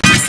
Yes.